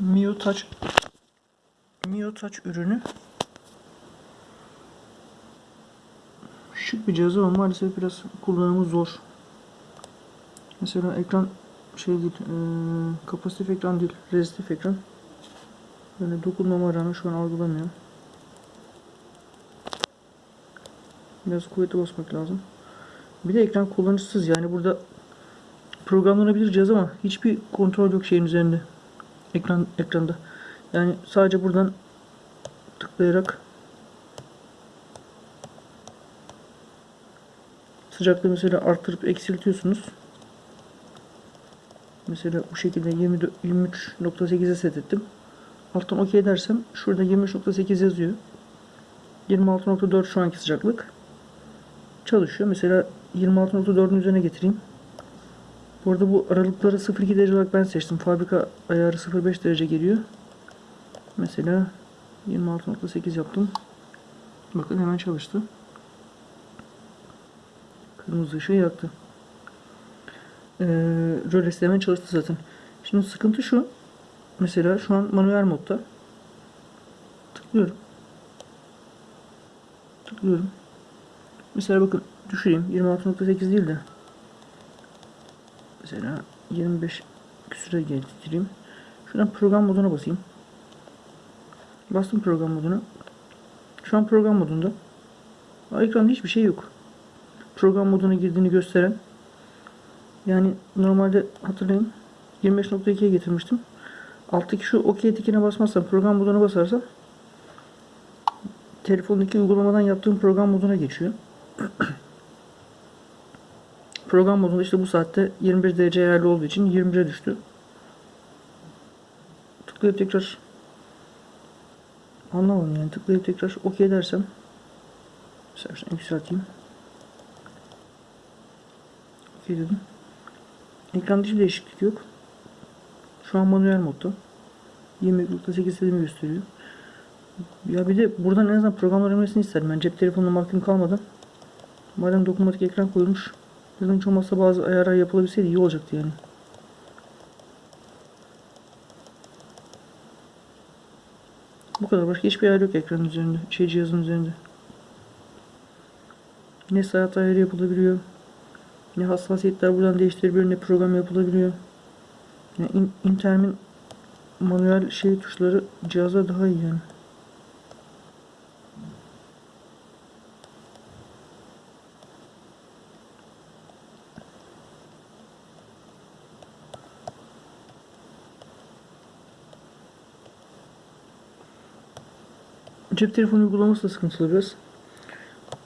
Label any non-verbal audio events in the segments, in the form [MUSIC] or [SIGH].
Mio Touch Mio Touch ürünü şık bir cihaz ama maalesef biraz kullanımı zor. Mesela ekran şey değil, eee, kapasitif ekran değil, rezistif ekran. Böyle dokunmama rağmen şu an algılamıyor. Biraz kuvvetli basmak lazım. Bir de ekran kullanıcısız yani burada programlanabilir cihaz ama hiçbir kontrol yok şeyin üzerinde. Ekran ekranda. Yani sadece buradan tıklayarak sıcaklığı mesela arttırıp eksiltiyorsunuz. Mesela bu şekilde 24 23.8'e set ettim. Alttan OK dersem şurada 23.8 yazıyor. 26.4 şu anki sıcaklık. Çalışıyor. Mesela 26.4'ün üzerine getireyim. Bu arada bu aralıkları 0.2 derece olarak ben seçtim. Fabrika ayarı 0.5 derece geliyor. Mesela 26.8 yaptım. Bakın hemen çalıştı. Kırmızı ışığı yaktı. Ee, de hemen çalıştı zaten. Şimdi sıkıntı şu. Mesela şu an manuel modda. Tıklıyorum. Tıklıyorum. Mesela bakın düşüreyim. 26.8 değil de. Mesela 25 küsüre getireyim. Şuradan program moduna basayım. Bastım program moduna. Şu an program modunda. Ekranda hiçbir şey yok. Program moduna girdiğini gösteren. Yani normalde hatırlayın 25.2'ye getirmiştim. Alttaki şu OK tikine basmazsam program moduna basarsam telefondaki uygulamadan yaptığım program moduna geçiyor. [CLEARS THROAT] program modunda işte bu saatte 21 derece ayarlı olduğu için 21'e düştü. Tıklayıp tekrar anlamadım yani tıklayıp tekrar OK dersem şunu yükselteyim. OK dedim. Ekranda hiçbir değişiklik yok. Şu an manuel modda. 20.8 istediğimi gösteriyor. Ya bir de buradan en azından programlar öğrenmesini isterim. Ben cep telefonuna mahkum kalmadan. Madem dokunmatik ekran koyulmuş. Hiç olmazsa bazı ayarlar yapılabilseydi iyi olacaktı yani. Bu kadar. Başka hiçbir ayar yok ekranın üzerinde. Şey cihazın üzerinde. Ne saat ayarı yapılabiliyor. Ne hassasiyetler buradan değiştirebiliyor. Ne program yapılabiliyor. Yani in, Intermin manuel şey tuşları cihaza daha iyi yani. Cep telefonu uygulaması da sıkıntılı biraz.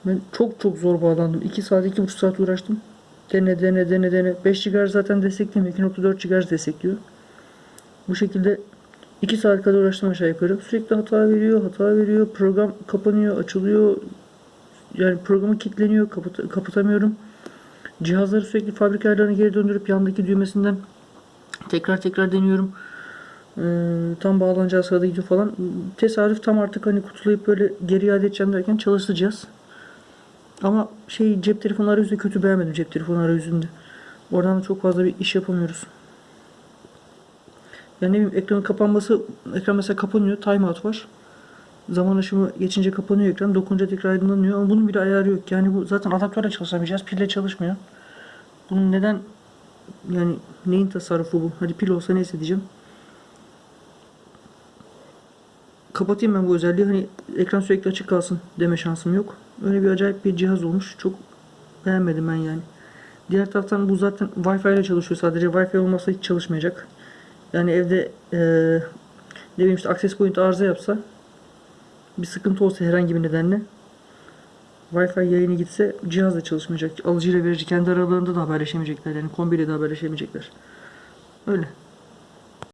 Ben çok çok zor bağlandım. 2 saat, 2,5 saat uğraştım. Dene dene dene dene. 5 GHz zaten desteklemiyor. 2.4 GHz destekliyor. Bu şekilde 2 saat kadar uğraştım aşağı yukarı. Sürekli hata veriyor, hata veriyor. Program kapanıyor, açılıyor. Yani programı kilitleniyor, kapat kapatamıyorum. Cihazları sürekli fabrika ayarlarına geri döndürüp yandaki düğmesinden tekrar tekrar deniyorum. Ee, tam bağlanacağı sırada gidiyor falan. Tesadüf tam artık hani kutulayıp böyle geri iade edeceğim derken çalıştı cihaz. Ama şey cep telefonu arayüzü kötü beğenmedim cep telefonu arayüzünde. Oradan da çok fazla bir iş yapamıyoruz. Yani ne bileyim ekranın kapanması, ekran mesela kapanıyor, timeout var. Zaman aşımı geçince kapanıyor ekran, dokununca tekrar aydınlanıyor ama bunun bir ayarı yok. Yani bu zaten adaptörle çalışamayacağız, pille çalışmıyor. Bunun neden, yani neyin tasarrufu bu? Hadi pil olsa neyse diyeceğim. Kapatayım ben bu özelliği, hani ekran sürekli açık kalsın deme şansım yok. Öyle bir acayip bir cihaz olmuş, çok beğenmedim ben yani. Diğer taraftan bu zaten Wi-Fi ile çalışıyor sadece. Wi-Fi olmazsa hiç çalışmayacak. Yani evde eee ne bileyim işte access point arıza yapsa bir sıkıntı olsa herhangi bir nedenle Wi-Fi yayını gitse cihaz da çalışmayacak. Alıcıyla verici kendi aralarında da haberleşemeyecekler. Yani kombiyle de haberleşemeyecekler. Öyle.